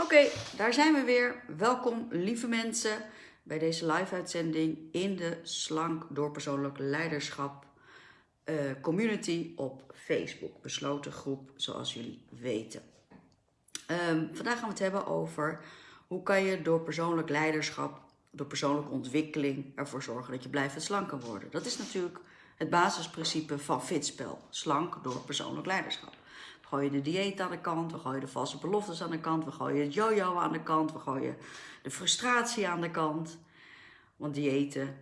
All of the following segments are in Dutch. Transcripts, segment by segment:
Oké, daar zijn we weer. Welkom, lieve mensen, bij deze live-uitzending in de Slank door Persoonlijk Leiderschap uh, community op Facebook. Besloten groep, zoals jullie weten. Um, vandaag gaan we het hebben over hoe kan je door persoonlijk leiderschap, door persoonlijke ontwikkeling ervoor zorgen dat je blijft slanker worden. Dat is natuurlijk het basisprincipe van Fitspel. Slank door persoonlijk leiderschap. Gooien de dieet aan de kant, we gooien de valse beloftes aan de kant, we gooien het jojo aan de kant, we gooien de frustratie aan de kant. Want diëten,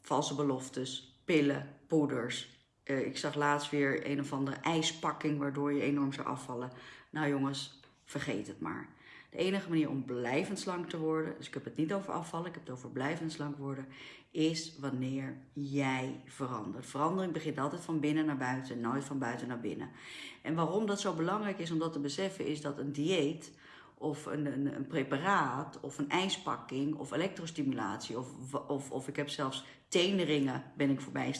valse beloftes, pillen, poeders. Uh, ik zag laatst weer een of andere ijspakking waardoor je enorm zou afvallen. Nou jongens, vergeet het maar. De enige manier om blijvend slank te worden, dus ik heb het niet over afvallen, ik heb het over blijvend slank worden, is wanneer jij verandert. Verandering begint altijd van binnen naar buiten, nooit van buiten naar binnen. En waarom dat zo belangrijk is om dat te beseffen, is dat een dieet of een, een, een preparaat of een ijspakking of elektrostimulatie of, of, of ik heb zelfs teneringen ben ik voorbij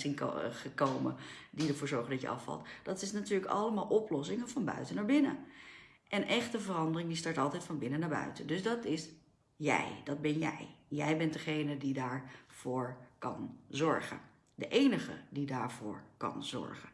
gekomen die ervoor zorgen dat je afvalt. Dat is natuurlijk allemaal oplossingen van buiten naar binnen. En echte verandering die start altijd van binnen naar buiten. Dus dat is jij, dat ben jij. Jij bent degene die daarvoor kan zorgen. De enige die daarvoor kan zorgen.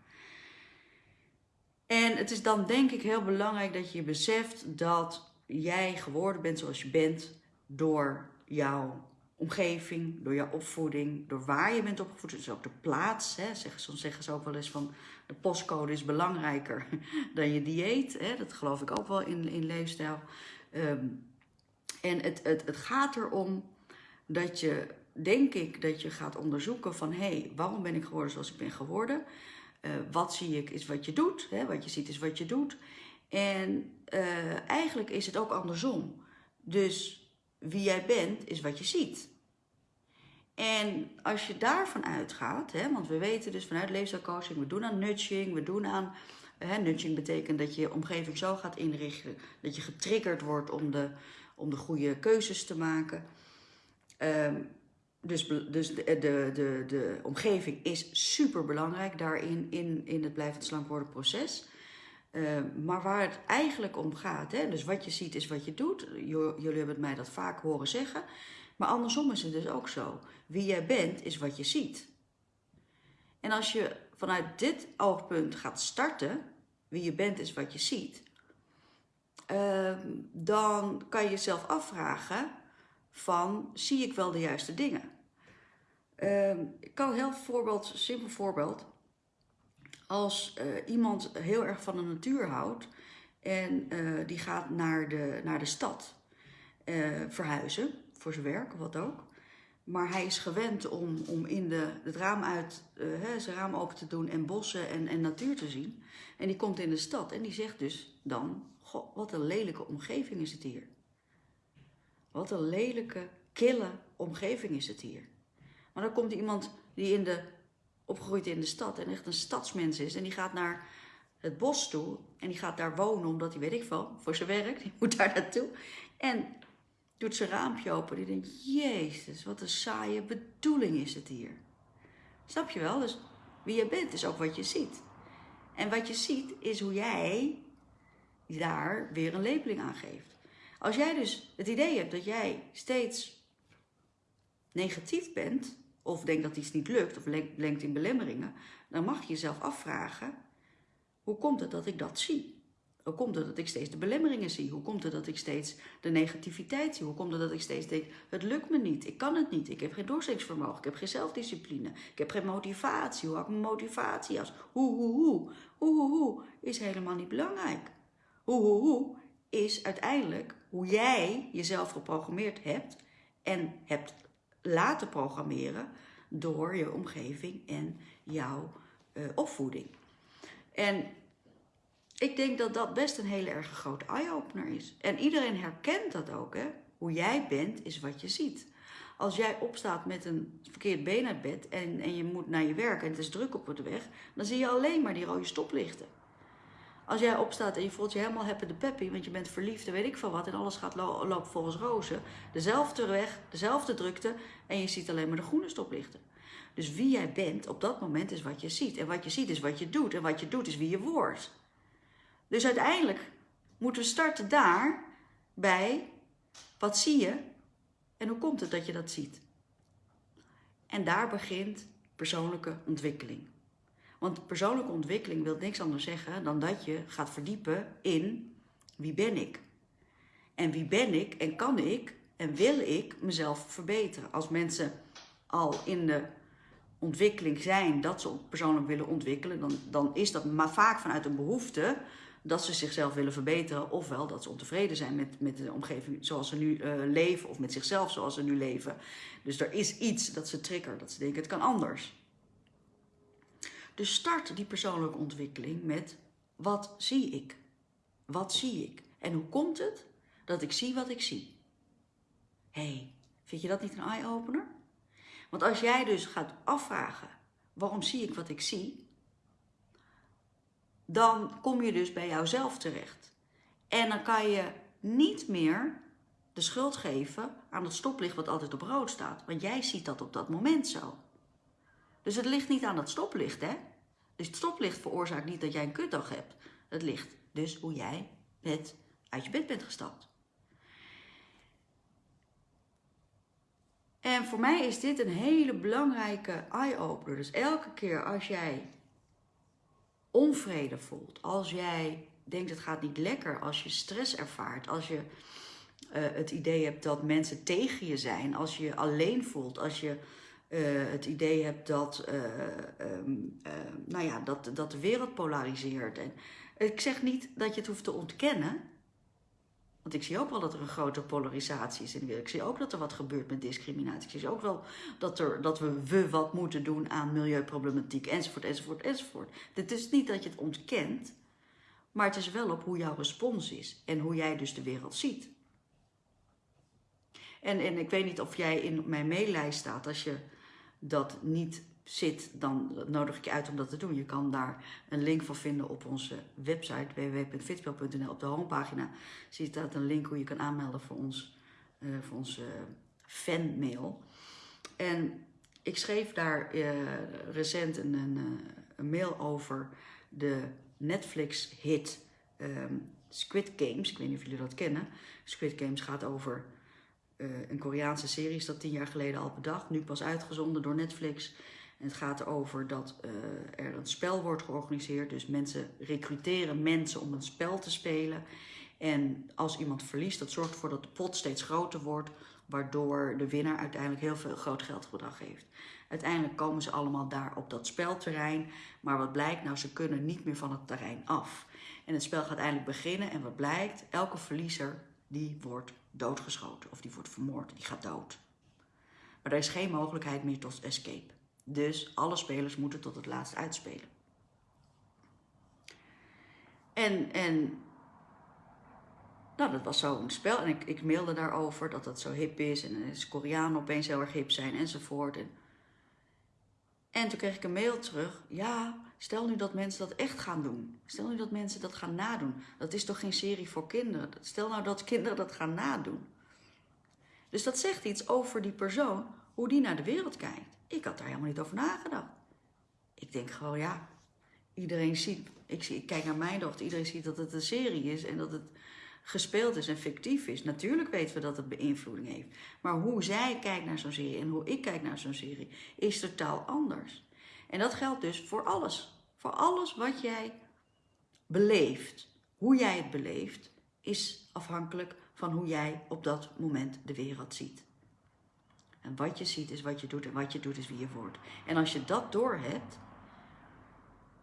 En het is dan denk ik heel belangrijk dat je beseft dat jij geworden bent zoals je bent door jouw omgeving, door jouw opvoeding, door waar je bent opgevoed. Dus ook de plaats. Hè. Soms zeggen ze ook wel eens van de postcode is belangrijker dan je dieet. Hè. Dat geloof ik ook wel in, in leefstijl. Ehm, en het, het, het gaat erom dat je, denk ik, dat je gaat onderzoeken van... hé, hey, waarom ben ik geworden zoals ik ben geworden? Uh, wat zie ik is wat je doet. Hè? Wat je ziet is wat je doet. En uh, eigenlijk is het ook andersom. Dus wie jij bent is wat je ziet. En als je daarvan uitgaat, hè, want we weten dus vanuit leefstijlcoaching, we doen aan nudging, we doen aan... Hè, nudging betekent dat je je omgeving zo gaat inrichten, dat je getriggerd wordt om de, om de goede keuzes te maken. Um, dus dus de, de, de, de omgeving is super belangrijk daarin, in, in het blijvend slank worden proces. Uh, maar waar het eigenlijk om gaat, hè, dus wat je ziet is wat je doet. Jullie hebben het mij dat vaak horen zeggen. Maar andersom is het dus ook zo. Wie jij bent is wat je ziet. En als je vanuit dit oogpunt gaat starten, wie je bent is wat je ziet, uh, dan kan je jezelf afvragen van, zie ik wel de juiste dingen? Uh, ik kan een heel voorbeeld, simpel voorbeeld. Als uh, iemand heel erg van de natuur houdt en uh, die gaat naar de, naar de stad uh, verhuizen voor zijn werk of wat ook. Maar hij is gewend om, om in de, het raam uit, hè, zijn raam open te doen en bossen en, en natuur te zien. En die komt in de stad en die zegt dus dan, goh, wat een lelijke omgeving is het hier. Wat een lelijke, kille omgeving is het hier. Maar dan komt iemand die in de, opgegroeid in de stad en echt een stadsmens is. En die gaat naar het bos toe. En die gaat daar wonen omdat hij, weet ik veel, voor zijn werk. Die moet daar naartoe. En doet zijn raampje open. Die denkt, jezus, wat een saaie bedoeling is het hier. Snap je wel? Dus wie je bent is ook wat je ziet. En wat je ziet is hoe jij daar weer een labeling aan geeft. Als jij dus het idee hebt dat jij steeds negatief bent, of denkt dat iets niet lukt, of lenkt in belemmeringen, dan mag je jezelf afvragen, hoe komt het dat ik dat zie? Hoe komt het dat ik steeds de belemmeringen zie? Hoe komt het dat ik steeds de negativiteit zie? Hoe komt het dat ik steeds denk, het lukt me niet, ik kan het niet, ik heb geen doorzettingsvermogen, ik heb geen zelfdiscipline, ik heb geen motivatie, hoe hou ik mijn motivatie als? Hoe, hoe, hoe, hoe, hoe, hoe, is helemaal niet belangrijk. Hoe, hoe, hoe, is uiteindelijk hoe jij jezelf geprogrammeerd hebt en hebt laten programmeren door je omgeving en jouw uh, opvoeding. En ik denk dat dat best een hele erg grote eye-opener is. En iedereen herkent dat ook. Hè? Hoe jij bent is wat je ziet. Als jij opstaat met een verkeerd been uit bed en, en je moet naar je werk en het is druk op de weg, dan zie je alleen maar die rode stoplichten. Als jij opstaat en je voelt je helemaal happy de peppy, want je bent verliefd en weet ik veel wat en alles gaat lo lopen volgens rozen. Dezelfde weg, dezelfde drukte en je ziet alleen maar de groene stoplichten. Dus wie jij bent op dat moment is wat je ziet. En wat je ziet is wat je doet. En wat je doet is wie je wordt. Dus uiteindelijk moeten we starten daar bij wat zie je en hoe komt het dat je dat ziet. En daar begint persoonlijke ontwikkeling. Want persoonlijke ontwikkeling wil niks anders zeggen dan dat je gaat verdiepen in wie ben ik. En wie ben ik en kan ik en wil ik mezelf verbeteren. Als mensen al in de ontwikkeling zijn dat ze persoonlijk willen ontwikkelen, dan, dan is dat maar vaak vanuit een behoefte dat ze zichzelf willen verbeteren, ofwel dat ze ontevreden zijn met, met de omgeving zoals ze nu uh, leven, of met zichzelf zoals ze nu leven. Dus er is iets dat ze triggert, dat ze denken het kan anders. Dus start die persoonlijke ontwikkeling met wat zie ik? Wat zie ik? En hoe komt het dat ik zie wat ik zie? Hé, hey, vind je dat niet een eye-opener? Want als jij dus gaat afvragen, waarom zie ik wat ik zie? Dan kom je dus bij jouzelf terecht. En dan kan je niet meer de schuld geven aan het stoplicht wat altijd op rood staat. Want jij ziet dat op dat moment zo. Dus het ligt niet aan dat stoplicht, hè? Dus het stoplicht veroorzaakt niet dat jij een kutdag hebt. Het ligt dus hoe jij met uit je bed bent gestapt. En voor mij is dit een hele belangrijke eye-opener. Dus elke keer als jij onvrede voelt, als jij denkt het gaat niet lekker, als je stress ervaart, als je uh, het idee hebt dat mensen tegen je zijn, als je je alleen voelt, als je uh, het idee hebt dat, uh, um, nou ja, dat, dat de wereld polariseert. En ik zeg niet dat je het hoeft te ontkennen, want ik zie ook wel dat er een grote polarisatie is in de wereld. Ik zie ook dat er wat gebeurt met discriminatie. Ik zie ook wel dat, er, dat we, we wat moeten doen aan milieuproblematiek, enzovoort, enzovoort, enzovoort. Het is niet dat je het ontkent, maar het is wel op hoe jouw respons is en hoe jij dus de wereld ziet. En, en ik weet niet of jij in mijn maillijst staat. Als je dat niet zit, dan nodig ik je uit om dat te doen. Je kan daar een link voor vinden op onze website www.fitspel.nl. Op de homepagina zie je staat een link hoe je kan aanmelden voor, ons, uh, voor onze fanmail. En ik schreef daar uh, recent een, een, eh, een, mail over de Netflix-hit um, Squid Games. Ik weet niet of jullie dat kennen. Squid Games gaat over een Koreaanse serie, is dat tien jaar geleden al bedacht. Nu pas uitgezonden door Netflix. Het gaat erover dat uh, er een spel wordt georganiseerd. Dus mensen recruteren mensen om een spel te spelen. En als iemand verliest, dat zorgt ervoor dat de pot steeds groter wordt. Waardoor de winnaar uiteindelijk heel veel groot geldbedrag heeft. Uiteindelijk komen ze allemaal daar op dat spelterrein. Maar wat blijkt? Nou, ze kunnen niet meer van het terrein af. En het spel gaat eindelijk beginnen. En wat blijkt? Elke verliezer die wordt doodgeschoten. Of die wordt vermoord. Die gaat dood. Maar er is geen mogelijkheid meer tot escape. Dus alle spelers moeten tot het laatst uitspelen. En, en nou, dat was zo'n spel. En ik, ik mailde daarover dat dat zo hip is. En is Koreanen opeens heel erg hip zijn enzovoort. En, en toen kreeg ik een mail terug. Ja, stel nu dat mensen dat echt gaan doen. Stel nu dat mensen dat gaan nadoen. Dat is toch geen serie voor kinderen? Stel nou dat kinderen dat gaan nadoen. Dus dat zegt iets over die persoon, hoe die naar de wereld kijkt. Ik had daar helemaal niet over nagedacht. Ik denk gewoon, ja, iedereen ziet, ik, zie, kijk naar mijn dochter, iedereen ziet dat het een serie is en dat het gespeeld is en fictief is. Natuurlijk weten we dat het beïnvloeding heeft. Maar hoe zij kijkt naar zo'n serie en hoe ik kijk naar zo'n serie is totaal anders. En dat geldt dus voor alles. Voor alles wat jij beleeft. Hoe jij het beleeft is afhankelijk van hoe jij op dat moment de wereld ziet. En wat je ziet is wat je doet en wat je doet is wie je wordt. En als je dat doorhebt,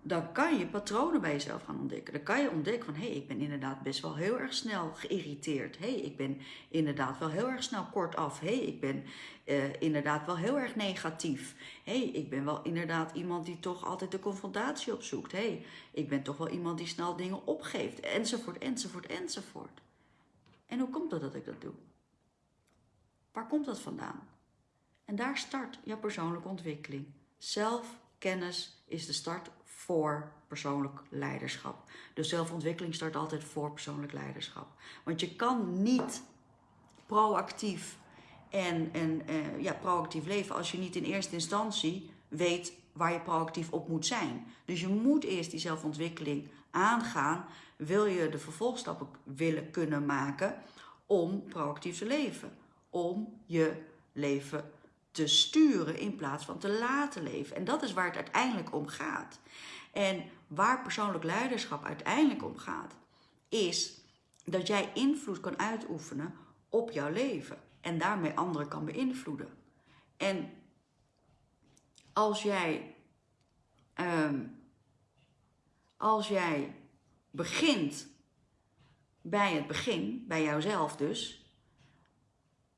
dan kan je patronen bij jezelf gaan ontdekken. Dan kan je ontdekken van, hé, hey, ik ben inderdaad best wel heel erg snel geïrriteerd. Hé, hey, ik ben inderdaad wel heel erg snel kortaf. Hé, hey, ik ben uh, inderdaad wel heel erg negatief. Hé, ik ben wel inderdaad iemand die toch altijd de confrontatie opzoekt. Hé, ik ben toch wel iemand die snel dingen opgeeft. Enzovoort, enzovoort, enzovoort. En hoe komt het dat ik dat doe? Waar komt dat vandaan? En daar start jouw persoonlijke ontwikkeling. Zelfkennis is de start voor persoonlijk leiderschap. Dus zelfontwikkeling start altijd voor persoonlijk leiderschap. Want je kan niet proactief en, en uh, ja, proactief leven als je niet in eerste instantie weet waar je proactief op moet zijn. Dus je moet eerst die zelfontwikkeling aangaan. Wil je de vervolgstappen willen kunnen maken om proactief te leven. Om je leven te sturen in plaats van te laten leven. En dat is waar het uiteindelijk om gaat. En waar persoonlijk leiderschap uiteindelijk om gaat, is dat jij invloed kan uitoefenen op jouw leven en daarmee anderen kan beïnvloeden. En als jij, ehm, als jij begint bij het begin, bij jouzelf dus,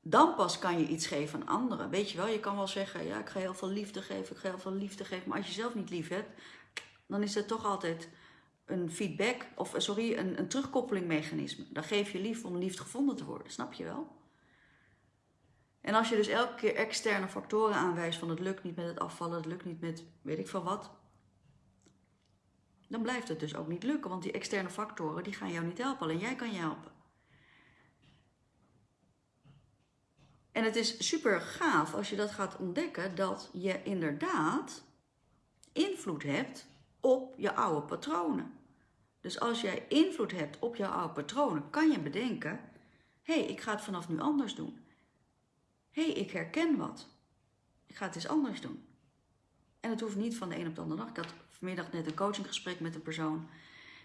dan pas kan je iets geven aan anderen. Weet je wel, je kan wel zeggen, ja, ik ga heel veel liefde geven, ik ga heel veel liefde geven. Maar als je zelf niet lief hebt, dan is het toch altijd een feedback, of sorry, een, een terugkoppelingmechanisme. Dan geef je lief om lief gevonden te worden, snap je wel? En als je dus elke keer externe factoren aanwijst van het lukt niet met het afvallen, het lukt niet met weet ik veel wat, dan blijft het dus ook niet lukken, want die externe factoren die gaan jou niet helpen, alleen jij kan je helpen. En het is super gaaf als je dat gaat ontdekken, dat je inderdaad invloed hebt op je oude patronen. Dus als jij invloed hebt op jouw oude patronen, kan je bedenken: hé, hey, ik ga het vanaf nu anders doen. Hé, hey, ik herken wat. Ik ga het eens anders doen. En het hoeft niet van de een op de andere dag. Ik had vanmiddag net een coachinggesprek met een persoon.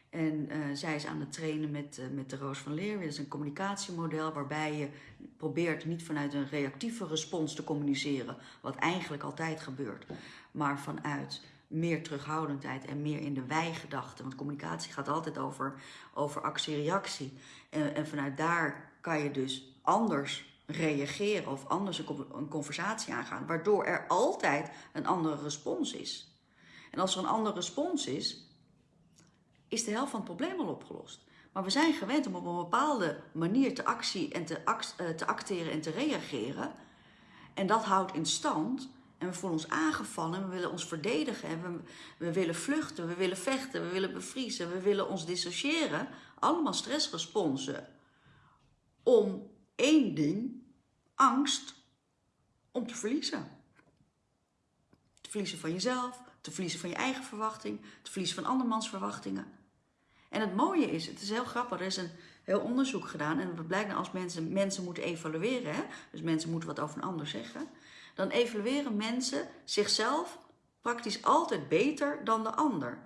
En uh, zij is aan het trainen met, uh, met de Roos van Leer. Dat is een communicatiemodel waarbij je probeert niet vanuit een reactieve respons te communiceren, wat eigenlijk altijd gebeurt, maar vanuit meer terughoudendheid en meer in de wij-gedachte. Want communicatie gaat altijd over, over actie-reactie. En, en vanuit daar kan je dus anders reageren of anders een conversatie aangaan, waardoor er altijd een andere respons is. En als er een andere respons is, is de helft van het probleem al opgelost. Maar we zijn gewend om op een bepaalde manier te, actie en eh, te acteren en te reageren. En dat houdt in stand. En we voelen ons aangevallen en we willen ons verdedigen. En we, we willen vluchten, we willen vechten, we willen bevriezen, we willen ons dissociëren. Allemaal stressresponsen. Om één ding, angst om te verliezen. Te verliezen van jezelf, te verliezen van je eigen verwachting, te verliezen van andermans verwachtingen. En het mooie is, het is heel grappig, er is een heel onderzoek gedaan en het blijkt nou als mensen, mensen moeten evalueren, hè, dus mensen moeten wat over een ander zeggen, dan evalueren mensen zichzelf praktisch altijd beter dan de ander.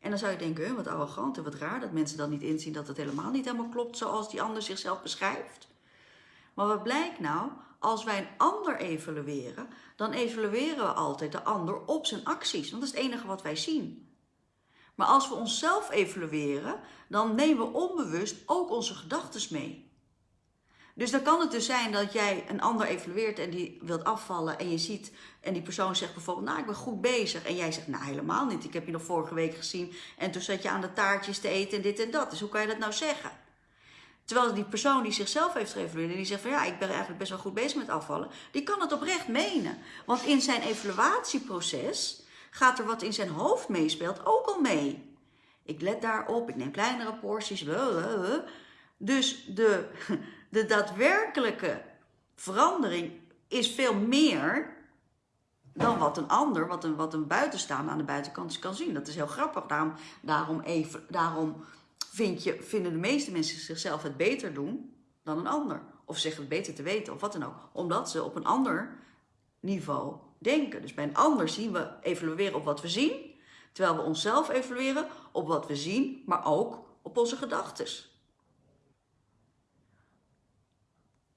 En dan zou je denken, wat arrogant en wat raar dat mensen dan niet inzien dat het helemaal niet helemaal klopt zoals die ander zichzelf beschrijft. Maar wat blijkt nou? Als wij een ander evalueren, dan evalueren we altijd de ander op zijn acties. Want dat is het enige wat wij zien. Maar als we onszelf evalueren, dan nemen we onbewust ook onze gedachten mee. Dus dan kan het dus zijn dat jij een ander evalueert en die wilt afvallen en je ziet en die persoon zegt bijvoorbeeld, nou ik ben goed bezig. En jij zegt, nou helemaal niet, ik heb je nog vorige week gezien en toen zat je aan de taartjes te eten en dit en dat. Dus hoe kan je dat nou zeggen? Terwijl die persoon die zichzelf heeft geëvalueerd en die zegt van ja, ik ben eigenlijk best wel goed bezig met afvallen, die kan het oprecht menen. Want in zijn evaluatieproces gaat er wat in zijn hoofd meespeelt ook al mee. Ik let daarop, ik neem kleinere porties. Dus de, de daadwerkelijke verandering is veel meer dan wat een ander, wat een, wat een buitenstaander aan de buitenkant kan zien. Dat is heel grappig. Daarom, daarom, even, daarom vind je, vinden de meeste mensen zichzelf het beter doen dan een ander. Of zeggen het beter te weten of wat dan ook. Omdat ze op een ander niveau denken. Dus bij een ander zien we evalueren op wat we zien. Terwijl we onszelf evalueren op wat we zien, maar ook op onze gedachten.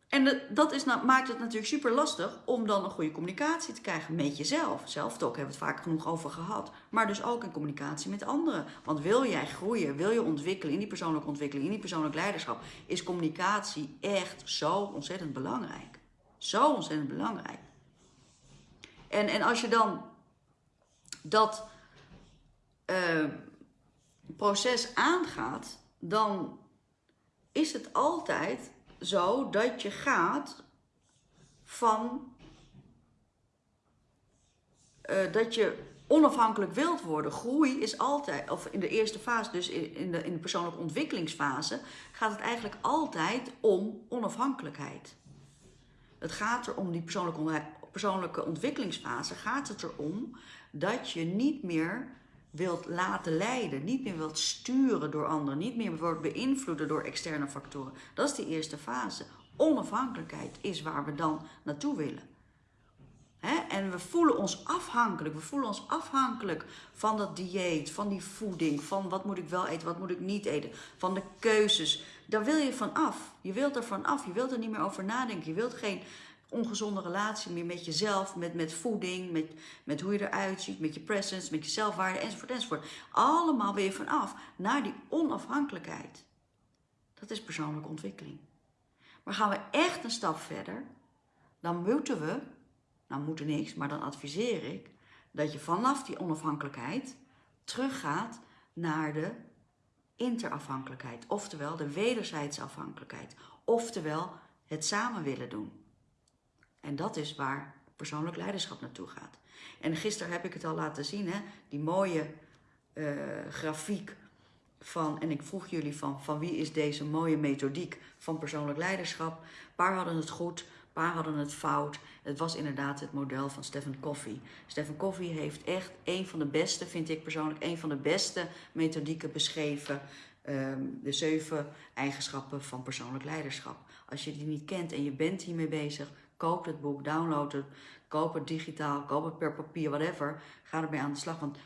En dat is, nou, maakt het natuurlijk super lastig om dan een goede communicatie te krijgen met jezelf. Zelftalk hebben we het vaak genoeg over gehad. Maar dus ook in communicatie met anderen. Want wil jij groeien, wil je ontwikkelen in die persoonlijke ontwikkeling, in die persoonlijk leiderschap, is communicatie echt zo ontzettend belangrijk. Zo ontzettend belangrijk. En, en als je dan dat uh, proces aangaat, dan is het altijd zo dat je gaat van uh, dat je onafhankelijk wilt worden. Groei is altijd, of in de eerste fase, dus in de, in de persoonlijke ontwikkelingsfase, gaat het eigenlijk altijd om onafhankelijkheid. Het gaat er om die persoonlijke, persoonlijke ontwikkelingsfase, gaat het erom dat je niet meer wilt laten leiden, niet meer wilt sturen door anderen, niet meer wordt beïnvloeden door externe factoren. Dat is de eerste fase. Onafhankelijkheid is waar we dan naartoe willen. En we voelen ons afhankelijk. We voelen ons afhankelijk van dat dieet, van die voeding, van wat moet ik wel eten, wat moet ik niet eten, van de keuzes. Daar wil je van af. Je wilt er van af. Je wilt er niet meer over nadenken. Je wilt geen ongezonde relatie meer met jezelf, met, met voeding, met, met hoe je eruit ziet, met je presence, met je zelfwaarde, enzovoort, enzovoort. Allemaal weer vanaf naar die onafhankelijkheid. Dat is persoonlijke ontwikkeling. Maar gaan we echt een stap verder, dan moeten we, nou moeten niks, maar dan adviseer ik dat je vanaf die onafhankelijkheid teruggaat naar de interafhankelijkheid, oftewel de wederzijdse afhankelijkheid, oftewel het samen willen doen. En dat is waar persoonlijk leiderschap naartoe gaat. En gisteren heb ik het al laten zien, hè? die mooie uh, grafiek van, en ik vroeg jullie van, van wie is deze mooie methodiek van persoonlijk leiderschap. Paar hadden het goed, paar hadden het fout. Het was inderdaad het model van Stephen Covey. Stephen Covey heeft echt een van de beste, vind ik persoonlijk, een van de beste methodieken beschreven. Um, de zeven eigenschappen van persoonlijk leiderschap. Als je die niet kent en je bent hiermee bezig, koop het boek, download het, koop het digitaal, koop het per papier, whatever. Ga ermee aan de slag, want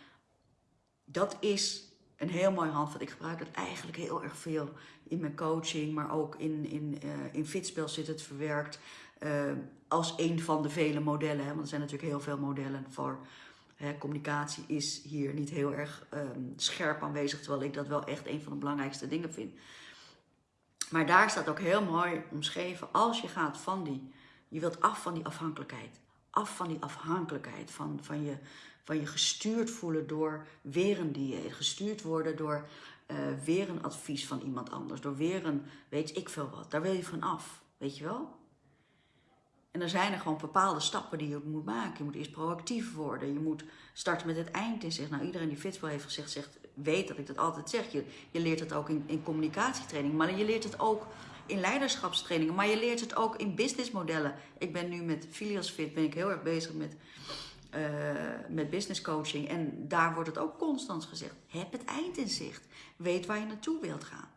dat is een heel mooi handvat. Ik gebruik het eigenlijk heel erg veel in mijn coaching, maar ook in, in, uh, in Fitspel zit het verwerkt uh, als een van de vele modellen. Hè, want er zijn natuurlijk heel veel modellen voor hè, communicatie is hier niet heel erg um, scherp aanwezig, terwijl ik dat wel echt een van de belangrijkste dingen vind. Maar daar staat ook heel mooi omschreven, als je gaat van die, je wilt af van die afhankelijkheid. Af van die afhankelijkheid, van, van je van je gestuurd voelen door weer een dieet. Gestuurd worden door uh, weer een advies van iemand anders. Door weer een, weet ik veel wat. Daar wil je van af, weet je wel? En dan zijn er gewoon bepaalde stappen die je moet maken. Je moet eerst proactief worden. Je moet starten met het eind in zich. Nou, iedereen die Fitspel heeft gezegd, zegt, weet dat ik dat altijd zeg. Je, je leert het ook in, in communicatietraining. Maar je leert het ook in leiderschapstrainingen. Maar je leert het ook in businessmodellen. Ik ben nu met Filios Fit ben ik heel erg bezig met uh, met business coaching. En daar wordt het ook constant gezegd. Heb het eind in zicht. Weet waar je naartoe wilt gaan.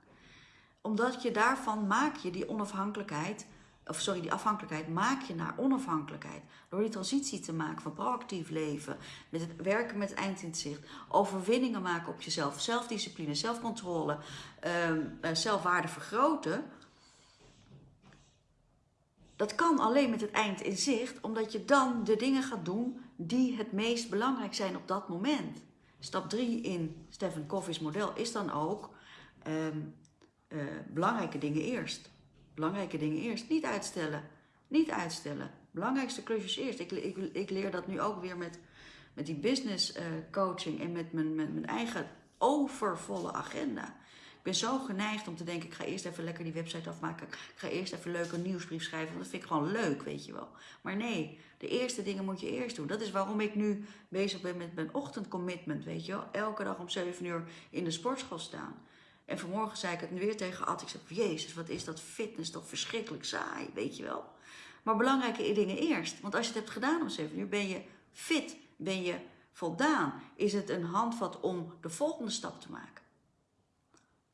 Omdat je daarvan maak je die onafhankelijkheid, of sorry, die afhankelijkheid maak je naar onafhankelijkheid. Door die transitie te maken van proactief leven, met het werken met het eind in zicht, overwinningen maken op jezelf, zelfdiscipline, zelfcontrole, uh, zelfwaarde vergroten. Dat kan alleen met het eind in zicht, omdat je dan de dingen gaat doen die het meest belangrijk zijn op dat moment. Stap 3 in Stephen Covey's model is dan ook um, uh, belangrijke dingen eerst. Belangrijke dingen eerst. Niet uitstellen. Niet uitstellen. Belangrijkste klusjes eerst. Ik, ik, ik leer dat nu ook weer met, met die business uh, coaching en met mijn, met mijn eigen overvolle agenda ben zo geneigd om te denken, ik ga eerst even lekker die website afmaken. Ik ga eerst even leuk een nieuwsbrief schrijven, want dat vind ik gewoon leuk, weet je wel. Maar nee, de eerste dingen moet je eerst doen. Dat is waarom ik nu bezig ben met mijn ochtendcommitment, weet je wel. Elke dag om 7 uur in de sportschool staan. En vanmorgen zei ik het weer tegen Ad. Ik zei, jezus, wat is dat fitness toch verschrikkelijk saai, weet je wel. Maar belangrijke dingen eerst. Want als je het hebt gedaan om 7 uur, ben je fit, ben je voldaan. Is het een handvat om de volgende stap te maken.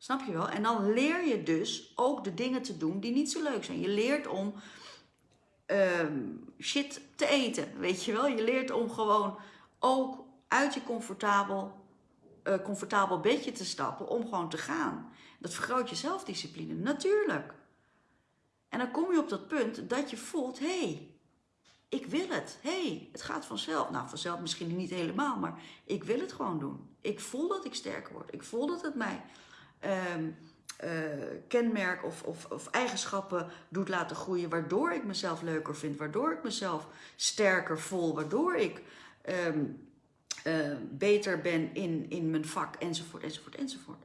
Snap je wel? En dan leer je dus ook de dingen te doen die niet zo leuk zijn. Je leert om um, shit te eten, weet je wel? Je leert om gewoon ook uit je comfortabel, uh, comfortabel bedje te stappen om gewoon te gaan. Dat vergroot je zelfdiscipline, natuurlijk. En dan kom je op dat punt dat je voelt, hé, hey, ik wil het. Hé, hey, het gaat vanzelf. Nou, vanzelf misschien niet helemaal, maar ik wil het gewoon doen. Ik voel dat ik sterker word. Ik voel dat het mij uh, kenmerk of, of, of, eigenschappen doet laten groeien, waardoor ik mezelf leuker vind, waardoor ik mezelf sterker voel, waardoor ik um, uh, beter ben in, in mijn vak, enzovoort, enzovoort, enzovoort.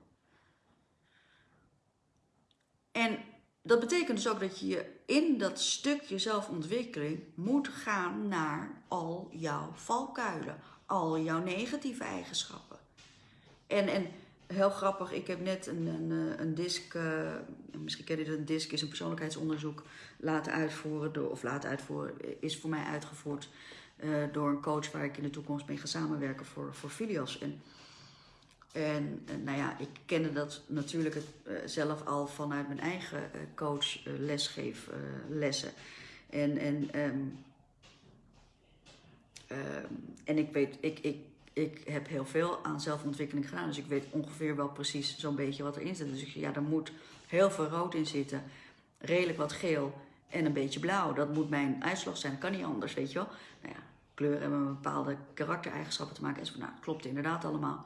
En dat betekent dus ook dat je in dat stukje zelfontwikkeling moet gaan naar al jouw valkuilen, al jouw negatieve eigenschappen. En, en heel grappig, ik heb net een, een, eh, een disc, uh, misschien ken je dat, een disc is een persoonlijkheidsonderzoek laten uitvoeren, door, of laten uitvoeren, is voor mij uitgevoerd uh, door een coach waar ik in de toekomst mee ga samenwerken voor, voor Filios. En En eh, nou ja, ik kende dat natuurlijk eh, zelf al vanuit mijn eigen coach lesgeeflessen. en, en, ehm, ehm, en ik weet, ik, ik, ik heb heel veel aan zelfontwikkeling gedaan. Dus ik weet ongeveer wel precies zo'n beetje wat erin zit. Dus ik, ja, er moet heel veel rood in zitten. Redelijk wat geel en een beetje blauw. Dat moet mijn uitslag zijn. Dat kan niet anders, weet je wel. Nou ja, kleuren hebben bepaalde karaktereigenschappen te maken. En zo, nou, klopt inderdaad allemaal.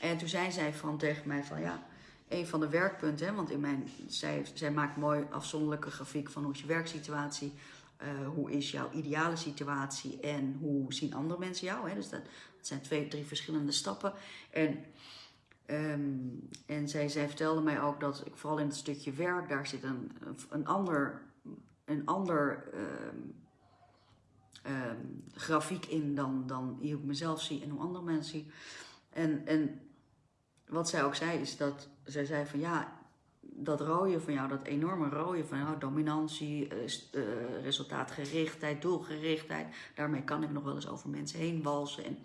En toen zei zij van tegen mij van ja, een van de werkpunten, hè, want in mijn, zij, zij maakt mooi afzonderlijke grafiek van hoe is je werksituatie, uh, hoe is jouw ideale situatie en hoe zien andere mensen jou. Hè? Dus dat, dat zijn twee, drie verschillende stappen. En, um, en zij, zij vertelde mij ook dat ik vooral in het stukje werk, daar zit een, een ander, een ander um, um, grafiek in dan, dan hoe ik mezelf zie en hoe andere mensen zien. En, en wat zij ook zei is dat, zij zei van ja, dat rode van jou, dat enorme rode van jou, dominantie, uh, resultaatgerichtheid, doelgerichtheid, daarmee kan ik nog wel eens over mensen heen walsen. En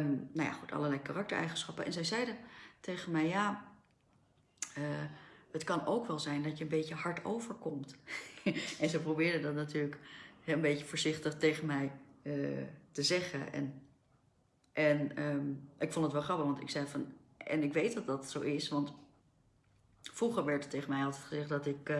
um, nou ja, goed, allerlei karaktereigenschappen. En zij zeiden tegen mij, ja, uh, het kan ook wel zijn dat je een beetje hard overkomt. en ze probeerde dat natuurlijk een beetje voorzichtig tegen mij te zeggen. En en um, ik vond het wel grappig, want ik zei van, en ik weet dat dat zo is, want vroeger werd er tegen mij altijd gezegd dat ik uh,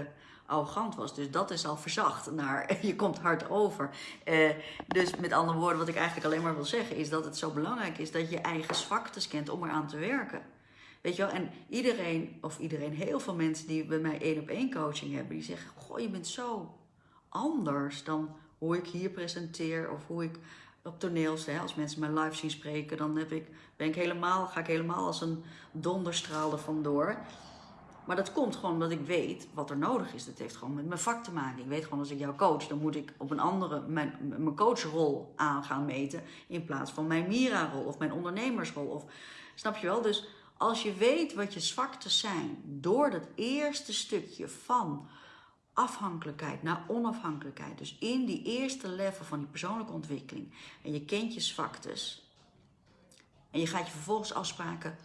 arrogant was. Dus dat is al verzacht naar je komt hard over. Uh, dus met andere woorden, wat ik eigenlijk alleen maar wil zeggen, is dat het zo belangrijk is dat je eigen zwaktes kent om eraan te werken. Weet je wel, en iedereen, of iedereen, heel veel mensen die bij mij één op één coaching hebben, die zeggen: Goh, je bent zo anders dan hoe ik hier presenteer of hoe ik op toneels, hè, als mensen mij live zien spreken, dan heb ik, ben ik helemaal, ga ik helemaal als een donderstraal er vandoor. Maar dat komt gewoon omdat ik weet wat er nodig is. Dat heeft gewoon met mijn vak te maken. Ik weet gewoon als ik jou coach, dan moet ik op een andere, mijn, mijn coachrol aan gaan meten. In plaats van mijn Mira-rol of mijn ondernemersrol. Of, snap je wel? Dus als je weet wat je zwaktes zijn door dat eerste stukje van afhankelijkheid naar onafhankelijkheid. Dus in die eerste level van die persoonlijke ontwikkeling. En je kent je zwaktes. En je gaat je vervolgens afspraken.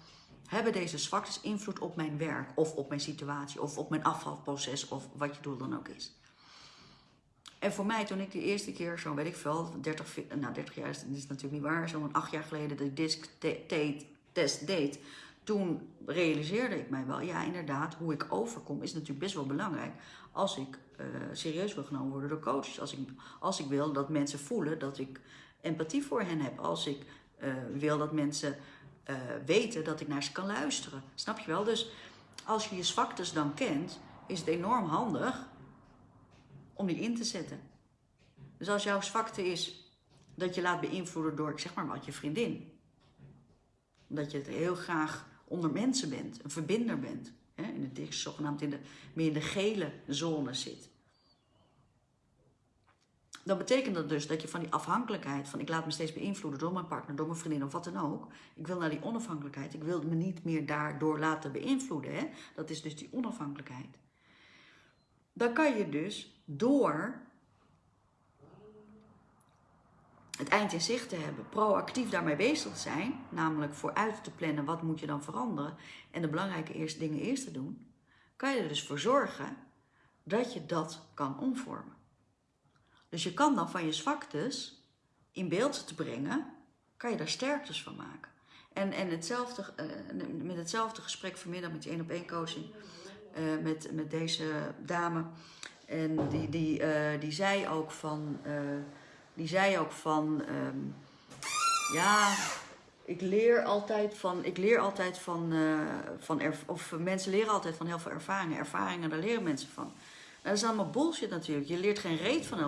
Hebben deze zwaktes invloed op mijn werk of op mijn situatie of op mijn afvalproces of wat je doel dan ook is? En voor mij, toen ik de eerste keer, zo weet ik veel, 30, nou 30 jaar is, is natuurlijk niet waar, zo'n acht jaar geleden de disc test deed, toen realiseerde ik mij wel, ja inderdaad, hoe ik overkom is natuurlijk best wel belangrijk als ik uh, serieus wil genomen worden door coaches. Als ik, als ik wil dat mensen voelen dat ik empathie voor hen heb. Als ik uh, wil dat mensen uh, weten dat ik naar ze kan luisteren. Snap je wel? Dus als je je zwaktes dan kent, is het enorm handig om die in te zetten. Dus als jouw zwakte is dat je laat beïnvloeden door, zeg maar wat, je vriendin. Dat je het heel graag onder mensen bent, een verbinder bent. Hè, in het zogenaamd in de, meer in de gele zone zit. Dan betekent dat dus dat je van die afhankelijkheid, van ik laat me steeds beïnvloeden door mijn partner, door mijn vriendin of wat dan ook. Ik wil naar die onafhankelijkheid. Ik wil me niet meer daardoor laten beïnvloeden. Hè? Dat is dus die onafhankelijkheid. Dan kan je dus door het eind in zicht te hebben, proactief daarmee bezig te zijn, namelijk vooruit te plannen wat moet je dan veranderen en de belangrijke eerste dingen eerst te doen, kan je er dus voor zorgen dat je dat kan omvormen. Dus je kan dan van je zwaktes in beeld te brengen, kan je daar sterktes van maken. En, en hetzelfde, uh, met hetzelfde gesprek vanmiddag met die één op één coaching uh, met, met deze dame. En die, die, uh, die zei ook van die zei ook van, um, ja, ik leer altijd van, ik leer altijd van, van of mensen leren altijd van heel veel ervaringen. Ervaringen, daar leren mensen van. Dat is allemaal bullshit natuurlijk. Je leert geen reet van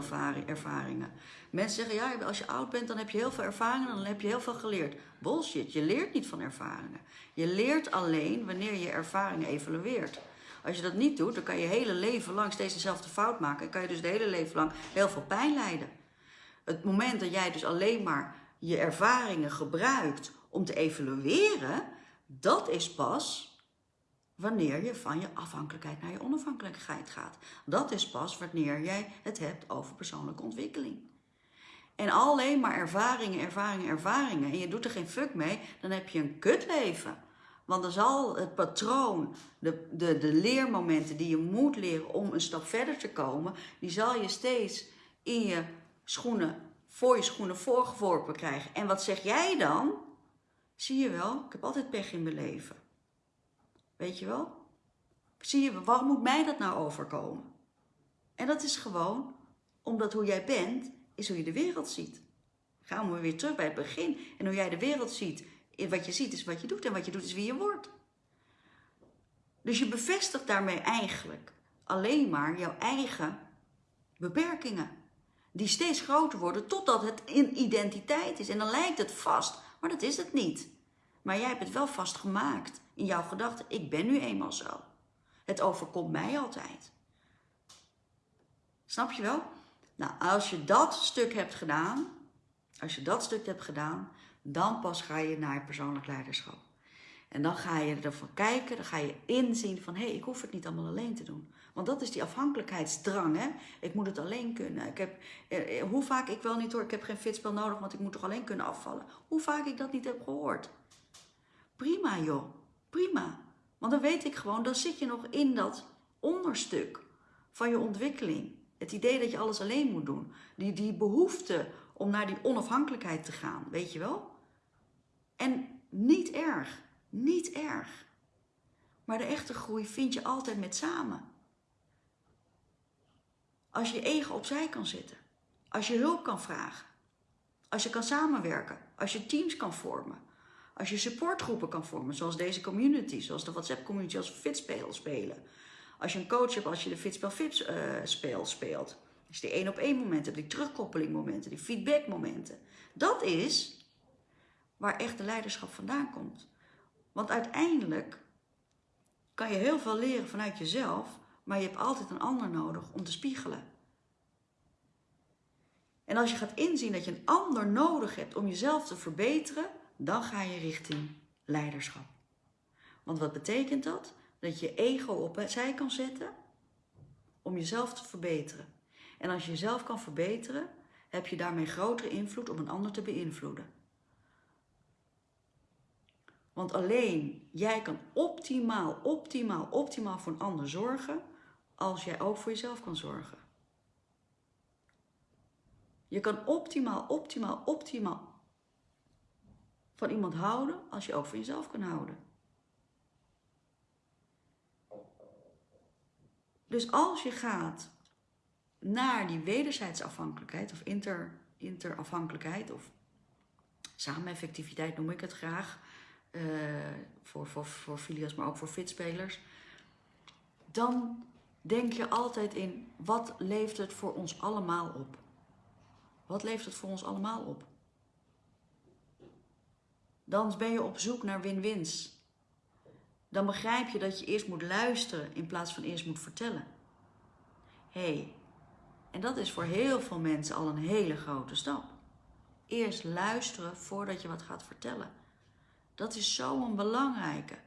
ervaringen. Mensen zeggen, ja, als je oud bent, dan heb je heel veel ervaringen, dan heb je heel veel geleerd. Bullshit, je leert niet van ervaringen. Je leert alleen wanneer je ervaringen evalueert. Als je dat niet doet, dan kan je hele leven lang steeds dezelfde fout maken. En kan je dus de hele leven lang heel veel pijn lijden. Het moment dat jij dus alleen maar je ervaringen gebruikt om te evalueren, dat is pas wanneer je van je afhankelijkheid naar je onafhankelijkheid gaat. Dat is pas wanneer jij het hebt over persoonlijke ontwikkeling. en alleen maar ervaringen, ervaringen, ervaringen en je doet er geen fuck mee, dan heb je een kutleven. Want dan zal het patroon, de, de, de leermomenten die je moet leren om een stap verder te komen, die zal je steeds in je schoenen, voor je schoenen voorgeworpen krijgen. En wat zeg jij dan? Zie je wel, ik heb altijd pech in mijn leven. Weet je wel? Zie je, waarom moet mij dat nou overkomen? En dat is gewoon omdat hoe jij bent, is hoe je de wereld ziet. Gaan we weer terug bij het begin. En hoe jij de wereld ziet, wat je ziet is wat je doet en wat je doet is wie je wordt. Dus je bevestigt daarmee eigenlijk alleen maar jouw eigen beperkingen. Die steeds groter worden totdat het in identiteit is. En dan lijkt het vast, maar dat is het niet. Maar jij hebt het wel vastgemaakt in jouw gedachten. Ik ben nu eenmaal zo. Het overkomt mij altijd. Snap je wel? Nou, als je dat stuk hebt gedaan, als je dat stuk hebt gedaan, dan pas ga je naar persoonlijk leiderschap. En dan ga je ervan kijken, dan ga je inzien van hé, hey, ik hoef het niet allemaal alleen te doen. Want dat is die afhankelijkheidsdrang, hè. Ik moet het alleen kunnen. Ik heb, eh, eh hoe vaak ik wel niet hoor, ik heb geen fitspel nodig, want ik moet toch alleen kunnen afvallen. Hoe vaak ik dat niet heb gehoord. Prima joh, prima. Want dan weet ik gewoon, dan zit je nog in dat onderstuk van je ontwikkeling. Het idee dat je alles alleen moet doen. Die, die behoefte om naar die onafhankelijkheid te gaan, weet je wel? En niet erg, niet erg. Maar de echte groei vind je altijd met samen. Als je ego opzij kan zetten. Als je hulp kan vragen. Als je kan samenwerken. Als je teams kan vormen. Als je supportgroepen kan vormen, zoals deze community, zoals de WhatsApp community, als Fitspel spelen. Als je een coach hebt, als je de Fitspel Fit uh, speel speelt. Als je die één op één momenten hebt, die terugkoppeling momenten, die feedback momenten. Dat is waar echt de leiderschap vandaan komt. Want uiteindelijk kan je heel veel leren vanuit jezelf, maar je hebt altijd een ander nodig om te spiegelen. En als je gaat inzien dat je een ander nodig hebt om jezelf te verbeteren, dan ga je richting leiderschap. Want wat betekent dat? Dat je ego opzij kan zetten om jezelf te verbeteren. En als je jezelf kan verbeteren, heb je daarmee grotere invloed om een ander te beïnvloeden. Want alleen jij kan optimaal, optimaal, optimaal voor een ander zorgen als jij ook voor jezelf kan zorgen. Je kan optimaal, optimaal, optimaal van iemand houden als je ook van jezelf kan houden. Dus als je gaat naar die wederzijds afhankelijkheid of inter, interafhankelijkheid of sameneffectiviteit noem ik het graag, uh, voor, voor, voor filias, maar ook voor fitspelers, dan denk je altijd in wat leeft het voor ons allemaal op? Wat leeft het voor ons allemaal op? Dan ben je op zoek naar win-wins. Dan begrijp je dat je eerst moet luisteren in plaats van eerst moet vertellen. hey, en dat is voor heel veel mensen al een hele grote stap. Eerst luisteren voordat je wat gaat vertellen. Dat is zo'n belangrijke.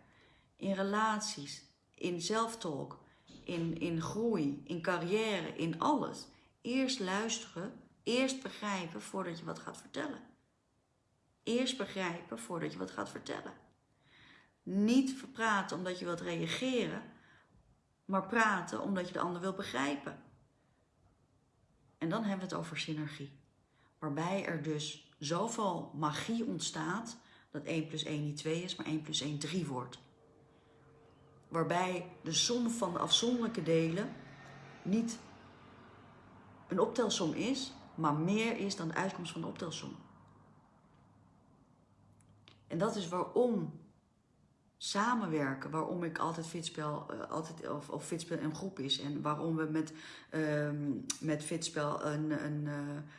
In relaties, in zelftalk, in, in groei, in carrière, in alles. Eerst luisteren, eerst begrijpen voordat je wat gaat vertellen. Eerst begrijpen voordat je wat gaat vertellen. Niet praten omdat je wilt reageren, maar praten omdat je de ander wil begrijpen. En dan hebben we het over synergie. Waarbij er dus zoveel magie ontstaat dat 1 plus 1 niet 2 is, maar 1 plus 1 3 wordt. Waarbij de som van de afzonderlijke delen niet een optelsom is, maar meer is dan de uitkomst van de optelsom. En dat is waarom samenwerken, waarom ik altijd fitspel, uh, altijd, of, of fitspel een groep is en waarom we met, um, met fitspel een, een, uh,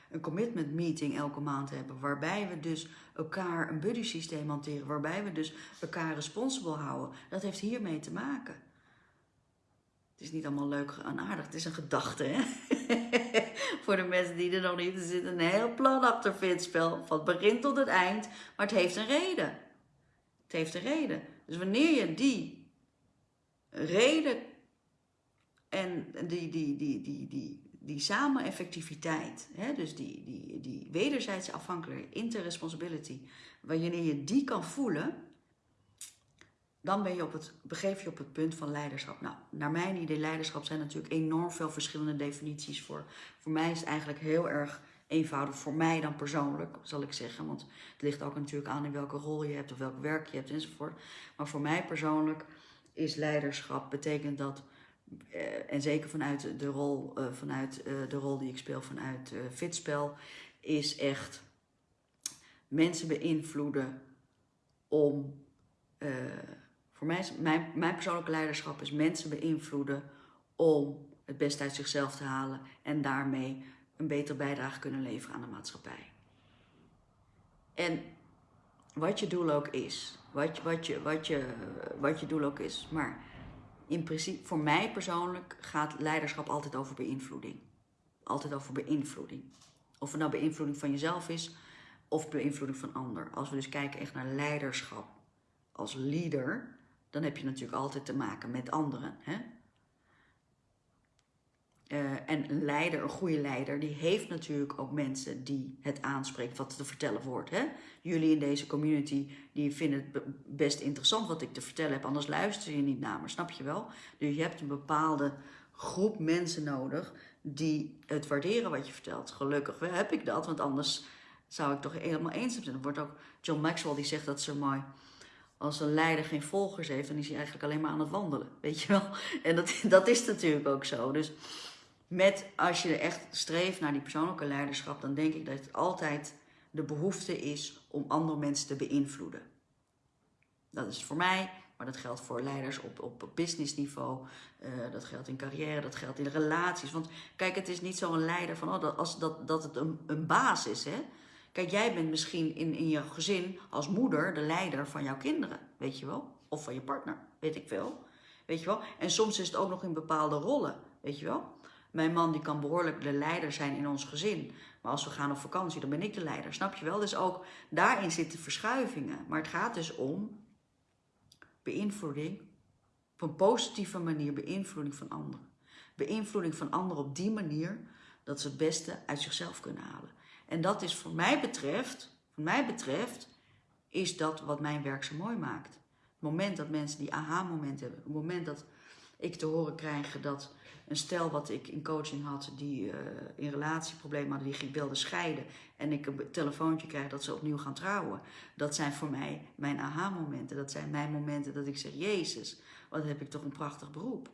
een commitment meeting elke maand hebben, waarbij we dus elkaar een buddy systeem hanteren, waarbij we dus elkaar responsible houden, dat heeft hiermee te maken. Het is niet allemaal leuk en aardig, het is een gedachte, hè? Voor de mensen die er nog niet, er zit een heel plan achter fitspel, van het begin tot het eind, maar het heeft een reden. Het heeft een reden. Dus wanneer je die reden en die, die, die, die, die, die samen effectiviteit, hè, dus die, die, die wederzijdse afhankelijkheid, interresponsibility, wanneer je die kan voelen, dan ben je op het, begeef je op het punt van leiderschap. Nou, naar mijn idee, leiderschap zijn natuurlijk enorm veel verschillende definities voor. Voor mij is het eigenlijk heel erg eenvoudig, voor mij dan persoonlijk, zal ik zeggen. Want het ligt ook natuurlijk aan in welke rol je hebt of welk werk je hebt enzovoort. Maar voor mij persoonlijk is leiderschap, betekent dat eh, en zeker vanuit de rol, uh, vanuit uh, de rol die ik speel vanuit Fitspel, is echt mensen beïnvloeden om. Voor mij is mijn, mijn persoonlijke leiderschap is mensen beïnvloeden om het beste uit zichzelf te halen en daarmee een betere bijdrage kunnen leveren aan de maatschappij. En wat je doel ook is, wat, wat, je, wat, je, wat je doel ook is, maar in principe, voor mij persoonlijk gaat leiderschap altijd over beïnvloeding. Altijd over beïnvloeding. Of het nou beïnvloeding van jezelf is of beïnvloeding van ander. Als we dus kijken echt naar leiderschap als leader, dan heb je natuurlijk altijd te maken met anderen. Hè? Uh, en een leider, een goede leider, die heeft natuurlijk ook mensen die het aanspreekt wat te vertellen wordt. Hè? Jullie in deze community, die vinden het best interessant wat ik te vertellen heb, anders luister je niet naar me, snap je wel? Dus je hebt een bepaalde groep mensen nodig die het waarderen wat je vertelt. Gelukkig heb ik dat, want anders zou ik toch helemaal eens zijn. Er wordt ook John Maxwell die zegt dat zo mooi. Als een leider geen volgers heeft, dan is hij eigenlijk alleen maar aan het wandelen. Weet je wel? En dat, dat is natuurlijk ook zo. Dus met als je echt streeft naar die persoonlijke leiderschap, dan denk ik dat het altijd de behoefte is om andere mensen te beïnvloeden. Dat is voor mij, maar dat geldt voor leiders op, op businessniveau, uh, dat geldt in carrière, dat geldt in relaties. Want kijk, het is niet zo'n leider van oh, dat, als, dat, dat het een, een baas is. Hè? Kijk, jij bent misschien in, in je gezin als moeder de leider van jouw kinderen, weet je wel? Of van je partner, weet ik veel. Weet je wel? En soms is het ook nog in bepaalde rollen, weet je wel? Mijn man die kan behoorlijk de leider zijn in ons gezin. Maar als we gaan op vakantie, dan ben ik de leider. Snap je wel? Dus ook daarin zitten verschuivingen. Maar het gaat dus om beïnvloeding. Op een positieve manier beïnvloeding van anderen. Beïnvloeding van anderen op die manier dat ze het beste uit zichzelf kunnen halen. En dat is voor mij betreft, voor mij betreft, is dat wat mijn werk zo mooi maakt. Het moment dat mensen die aha-moment hebben. Het moment dat ik te horen krijg dat een stel wat ik in coaching had, die uh, in relatieproblemen hadden, die wilde scheiden. En ik een telefoontje krijg dat ze opnieuw gaan trouwen. Dat zijn voor mij mijn aha-momenten. Dat zijn mijn momenten dat ik zeg, Jezus, wat heb ik toch een prachtig beroep.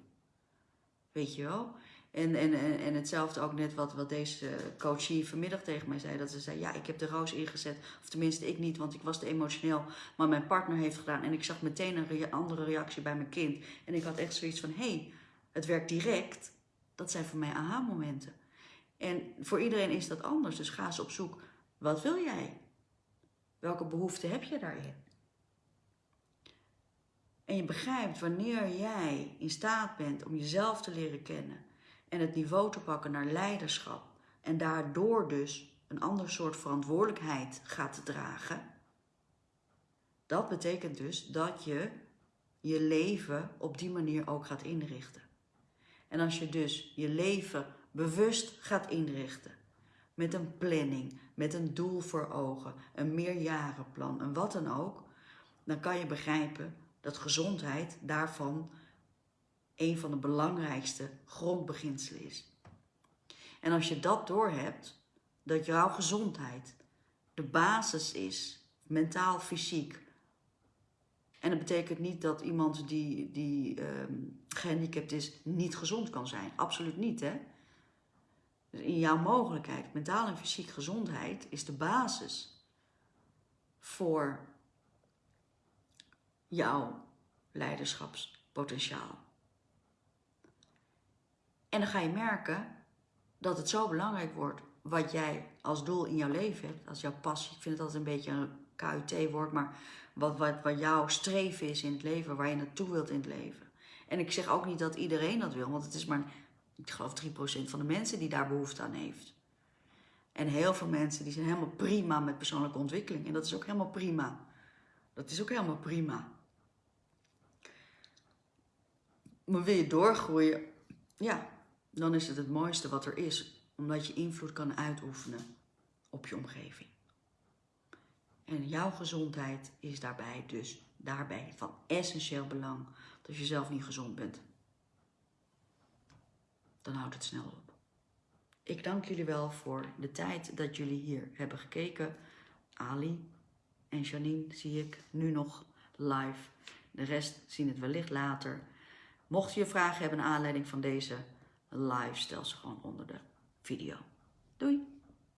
Weet je wel? En, en, en, en hetzelfde ook net wat, wat deze coachie vanmiddag tegen mij zei. Dat ze zei, ja, ik heb de roos ingezet. Of tenminste, ik niet, want ik was te emotioneel. Maar mijn partner heeft gedaan. En ik zag meteen een andere reactie bij mijn kind. En ik had echt zoiets van, hé, hey, het werkt direct, dat zijn voor mij aha-momenten. En voor iedereen is dat anders, dus ga eens op zoek. Wat wil jij? Welke behoeften heb je daarin? En je begrijpt wanneer jij in staat bent om jezelf te leren kennen en het niveau te pakken naar leiderschap en daardoor dus een ander soort verantwoordelijkheid gaat dragen. Dat betekent dus dat je je leven op die manier ook gaat inrichten. En als je dus je leven bewust gaat inrichten, met een planning, met een doel voor ogen, een meerjarenplan, en wat dan ook, dan kan je begrijpen dat gezondheid daarvan een van de belangrijkste grondbeginselen is. En als je dat doorhebt, dat jouw gezondheid de basis is, mentaal, fysiek, en dat betekent niet dat iemand die, die um, gehandicapt is niet gezond kan zijn. Absoluut niet, hè? Dus in jouw mogelijkheid, mentaal en fysiek gezondheid, is de basis voor jouw leiderschapspotentiaal. En dan ga je merken dat het zo belangrijk wordt wat jij als doel in jouw leven hebt, als jouw passie. Ik vind het altijd een beetje een KUT-woord, maar wat, wat, wat jouw streven is in het leven, waar je naartoe wilt in het leven. En ik zeg ook niet dat iedereen dat wil, want het is maar, ik geloof 3% van de mensen die daar behoefte aan heeft. En heel veel mensen die zijn helemaal prima met persoonlijke ontwikkeling. En dat is ook helemaal prima. Dat is ook helemaal prima. Maar wil je doorgroeien, ja, dan is het het mooiste wat er is, omdat je invloed kan uitoefenen op je omgeving. En jouw gezondheid is daarbij dus daarbij van essentieel belang. Dat als je zelf niet gezond bent, dan houdt het snel op. Ik dank jullie wel voor de tijd dat jullie hier hebben gekeken. Ali en Janine zie ik nu nog live. De rest zien het wellicht later. Mocht je vragen hebben naar aanleiding van deze live, stel ze gewoon onder de video. Doei!